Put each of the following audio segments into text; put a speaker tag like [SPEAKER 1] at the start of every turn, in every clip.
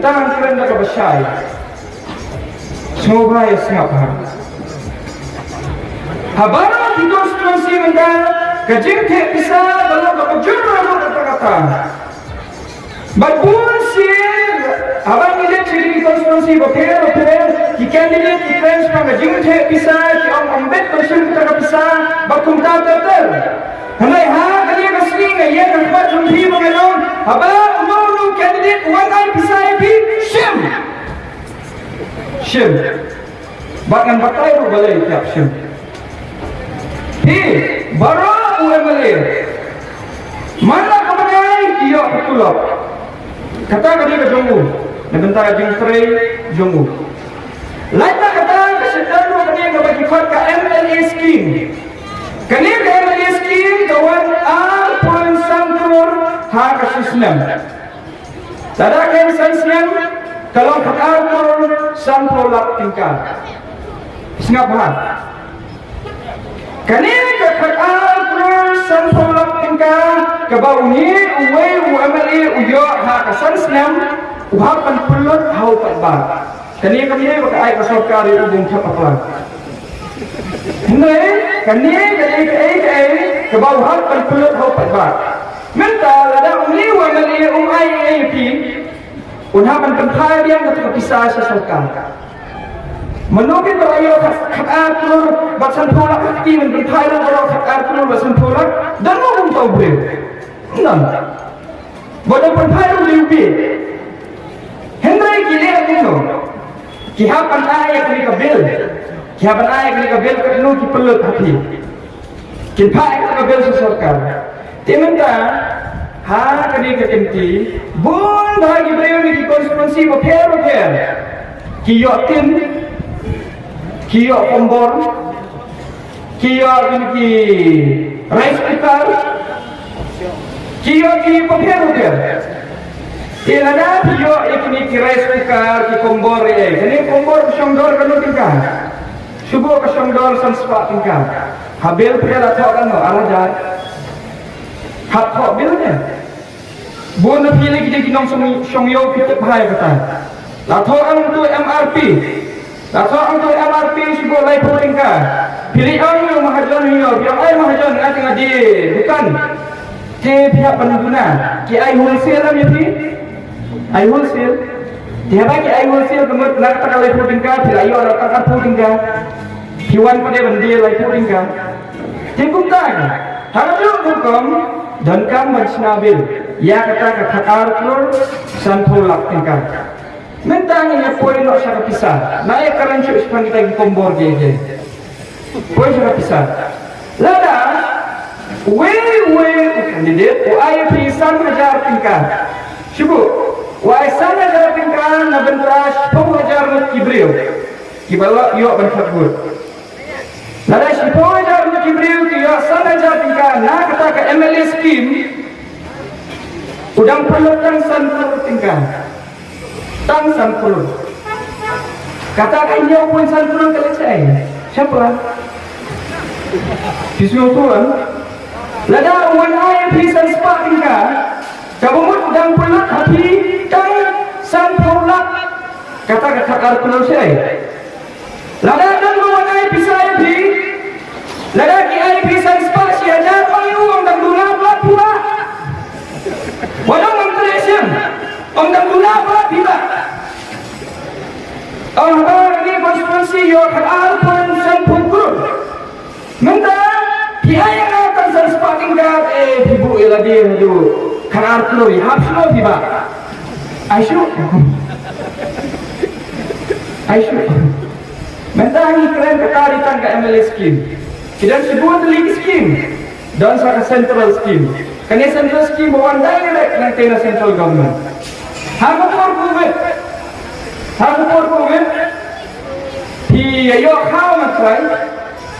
[SPEAKER 1] mentang keren dah kebesyai semua ya sengap har habara di konstitusi mentang kajing te bisa kalau kepejur lalu kata-kata Bagul sih, abang ini ciri konstitusi bapel bapel, ki candidate ki friends pang jing the bisa, ki om ombet konstitusi kita bisa, bakum ta ta ta. Hamai ha kali ka sing ya kan buat jumpi mengelong, lu candidate one eye bisa pi shim. Shim. Bahkan batai tu balai tiap shim. Hi, baru UMLA. Mana kemenai iya betul kata kadi ke jongu nebentar jing tray jongu laita kata ke sedaru kadi ke bagi fat ka MLA scheme kani ke MLA scheme kawan al poin sangkur ha ka ke sistem kalau kata kur sampul lak tingkah. Singap bahan kani ke kata kur sampul lak tingkah ke bau ni uwe UMLA uyo ha kasan senam uha pan pulot hau pat ba kani kami baka ai ka sarkar yu bung thap apa? Hindi, kani kani kani kani ke bau ha pan pulot hau pat ba minta lada uli UMLA um ai ai pi unha pan penthai dia ka pisah sa sarkar Menukit berayo hak atur basan pula hati men penthai ro hak atur basan pula dan mau bung tau beliau Enam. Bodoh pun baru liubi. Hendrai kile aku no. Kihapan ayah kini kabil. Kihapan ayah kini kabil kerana ki pelut hati. Kita ayah kabil sesorkan. Timinta ha kini kekenti. Bun bagi beliau ni ki konstitusi bapel bapel. Kiyok tim. Kiyok pembor. Kiyok kini ki rice cooker. Kio ki papier papier. Ila na kio ikni ki rice cooker ki kombor ye. Ini kombor kusongdor kanu tingkah. Subuh kusongdor san spa tingkah. Habil pria latho kan no arajat. Hat kho bil ne. Bon na pilih kita kinong song song yo kita bahaya kata. Latho ang tu MRP. Latho ang tu MRP subuh lai tingkah. Pilih ang yo mahajon yo. Yang ay mahajon ating adi. Bukan. ke pihak pengguna ki ai wholesale lah mesti ai wholesale dia bagi ai wholesale kemudian nak tak tinggal bila ayo orang tak pun tinggal kiwan pada lagi pun tinggal tinggung tak harus hukum kam majnabil ya kata ke khakar tur sanpulak tinggal mentang ini poin nak saya pisah naik keren cuy sepan kita kombor dia je poin saya pisah lada Wei wei kandidat Wai pisan hajar tingkah Syubu Wai san hajar tingkah Na bentras Pau hajar nut kibriu Kibala yuk bentak gut Nada si pau hajar kibriu Ki yuk san hajar tingkah Na kata ke MLA scheme Udang perlu tang san perlu tingkah Tang san perlu Katakan dia pun san perlu kelecai Siapa? Disuruh tuan Lada wan ay pisan spa tingka. Kabumut dan pulut hati dan san pulak. Kata kata kalkulus saya. Lada Lada ki ay pisan spa siya jar ayu ang dan dula pula pula. Wadang menteri siya. Ang dan dula pula pula. Ang ni konstitusi yo kadal pun san pukul. Menteri Kihaya na kan sa spotting guard eh ibu ila dia tu kanar tuloy hap sulo di ba Aisyu Aisyu Mentahi keren ketarikan ke MLA scheme dan sebuah telik scheme dan sa central scheme kani central scheme bawan direct ng tena central government. Hago por COVID Hago por Thì ayo khao mà phải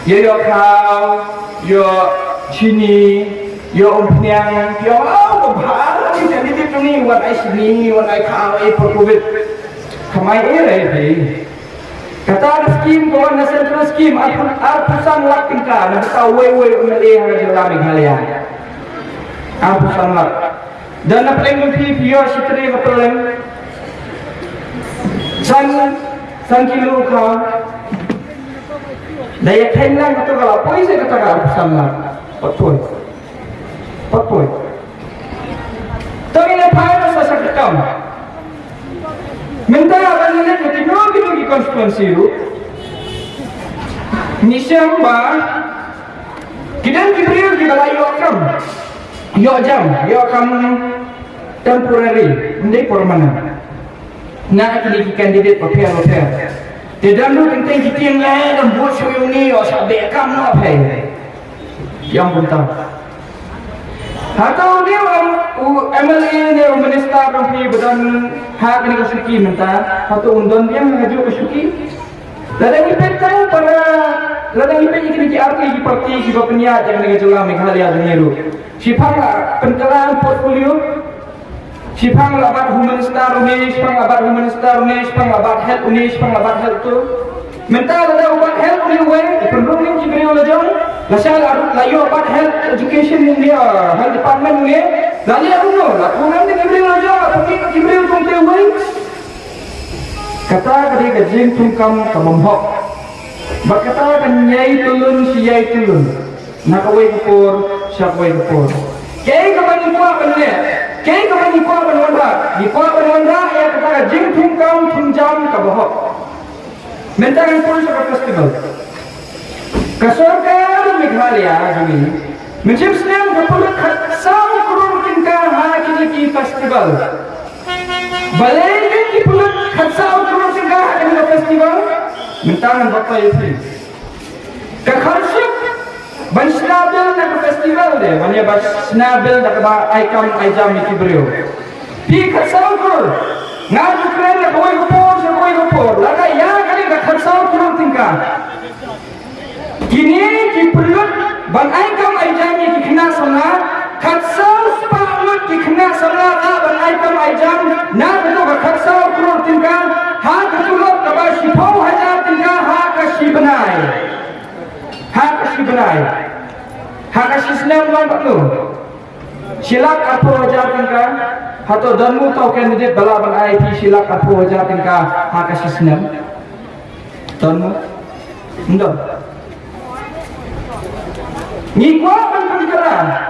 [SPEAKER 1] Ayo khao. Yo chini yo umpiang yo oh bahar ni jadi di tuni wan ai sini wan ai kau ai per covid kamai di kata skim ko na central skim at at pusan lak tingka na ta we we umele ha di lami halian at pusan lak. Dan na paling mungkin yo sitri paling san san kilo ka daya thailand kata kalau apa? Sih kata kalau sama patoi patoi tapi nak pakai masa sakit kamu minta apa ni nak kita nak kita pergi konstituensi itu ni siapa kita layu kam yo jam yo kam temporary hindi permanent. Na kini candidate papian dia dalam penting kita yang lain dan buat ini yo sabe kam apa? Yang pun tahu atau dia orang orang pergi badan hak ni kesuki minta atau undang dia mengajuk kesuki Ladang ipet tahu para ladang ipet ini kini arti di parti di bapenya jangan dengan jelas Meghalaya Juniru. Sipang pentelan portfolio Sipang labat human star ini, sipang labat human star ini, sipang labat health ini, sipang labat health tu. Mental ada ubat health ini, wen, penduduk ni cibri oleh jom. Lasal layu ubat health education ini, health department ini. Lali arut no, lakukan ni cibri oleh jom, pergi cibri untuk dia wen. Kata kali kajing tungkam kamamhok. Berkata kan nyai tulun si yai tulun. Nakawai kupur, syakwai kupur. Kaya kapan kuat benda? Kaya kapan kuat benda? Di kuat benda ya kata kajing tungkam tunjam kabahok. Mentangan pun festival. Kasorkar Meghalaya sam tingkah ha kini ki festival. Festival. Kupor. Laka ya kali tingkah. Kini ki pulut ban aikam aijam iki kena khatsau na beto ka khatsau kurun tingkah. Ha ha mereka jom kami jom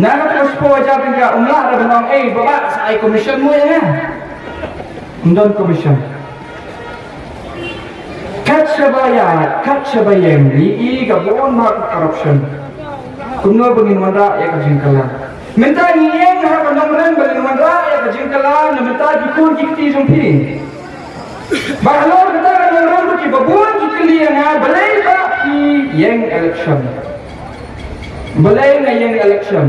[SPEAKER 1] na kadu supo wajatin ka umla ra banong eh baba sa ay commission mo yan undon commission. Kat sabaya kat sabayang ni i ka buon ma corruption. Kuno bangin manda ya ka jingkala minta ni yang ha banong ren bangin manda ya ka jingkala na minta dikun kikti jumpi. Bahalor kata yang orang tu babun kikli yang ha balai ba ki yang election. Balai na yang election.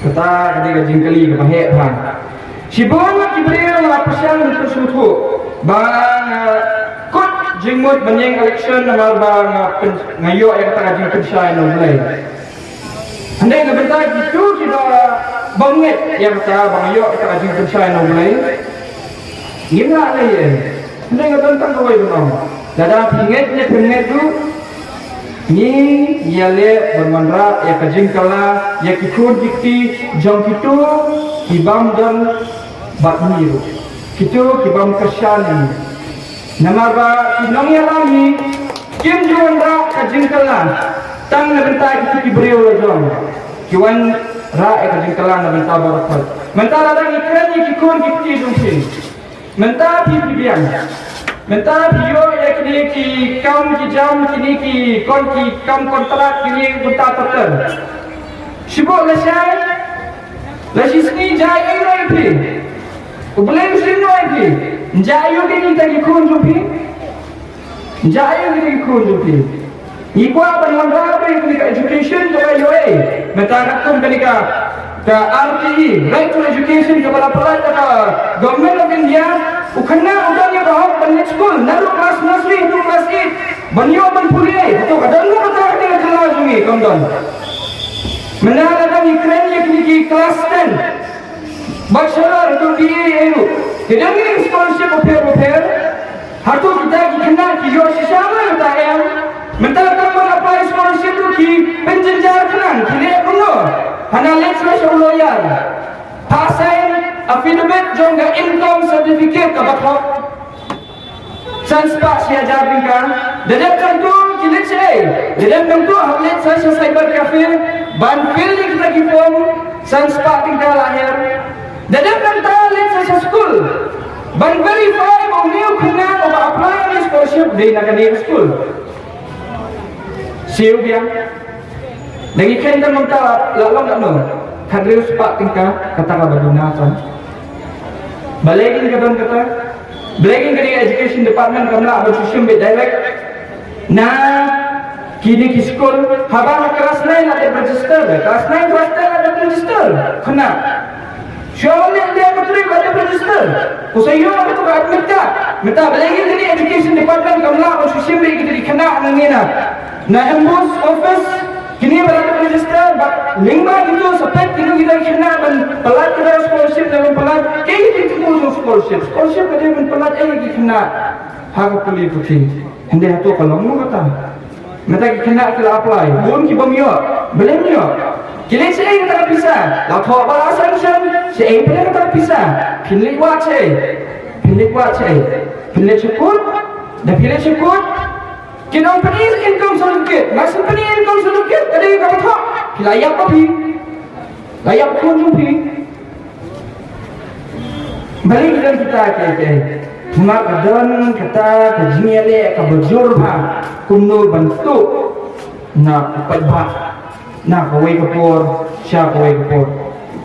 [SPEAKER 1] Kata ketika jingkali ke pahe pan. Si bon ki beliau lapasan untuk sutu. Bang kot jingmut banyang election nama bang ngayo yang tak jing pensai no balai. Andai na bentar itu kita bangit yang kata bang ngayo tak jing pensai no balai. Gila lah ya. Nggak tentang kau itu nom. Dada pinget pinget tu. Ni ia le bermandra ya kajing kala ya kikun kikti jong kitu kibam dan bat miru. Kitu kibam kersan Nama ba kinong ya lami kim juandra kajing kala tang na benta kitu kibrio la jong. Kiwan ra ya kajing kala na benta barakat. Mentara dang ikan ni kikun kikti jong Mentah pi biang. Mentah bio ya kini ki kam ki jam kini ki kon ki kam kontrak kini buta terter. Sibuk lesai. Lesi sini jai ai roi pi. Ubeleng sini roi pi. Jai yo kini ta ki kun ju pi. Jai yo kini kun ju pi. Ikwa ban mandra pe kini ka education jo ai yo ai. Mentah rakum kini ka ke RTE, Right to Education ke bala pelat ke Government of India, ukana udah bahok banyak school, naru kelas nursery tu kelas 8, banyo ban pulih, tu kadang kadang kata kata kelas ni, kawan Menara dan Ukraine yang kini kelas 10, bachelor atau BA itu, tidak ni scholarship upir-upir, Hatu kita kena kiyo sisama ta em mental kamu apply scholarship tu ki penjenjar kenan kini kuno hana rush lawyer pasai affidavit jonga income certificate ka siya jabing ka Dadap tentu kilit siya Dadap tentu haplit sa sa cyber cafe Ban feeling kita kipong Sanspa tingkah lahir Dadap tentu lit sa school. Ban verify mo niyo kena o ma-apply ni scholarship Di na kanina school Siyo biya Lagi kain kan magta Lalang ano Kadriyo spa tingkah Kata ka ba dunasan Balikin ka doon kata Belaking kini education department kamla susun be direct. Na kini ki school haba kelas lain ada register kelas lain kelas lain ada register. Kena Syawalnya dia betul ada register. Kusayo aku tu admit ka Minta belaking kini education department kamla abang susun be kita dikena nangina na. Embus office kini berada register. Lingba itu sepet kini kita kena ban pelat kita scholarship dalam pelat kayak gitu scholarship kada ban pelat eh kita kena hak puli putih hindi hatu kalau mau kata mata kita kena kita apply bun ki bamyo belum yo kini saya kita tak bisa lah thọ ba sanction saya pun tak bisa pilih wat saya pilih wat saya pilih cukup. Dah pilih cukup. Company income certificate, mas company income certificate, ada yang kata tak, layak tapi, layak pun jumpi. Balik dan kita ke ke, cuma kadang kata kajian le, kabujur ha, kuno bentuk, nak pebat, nak kawai kapur, siapa kawai kapur.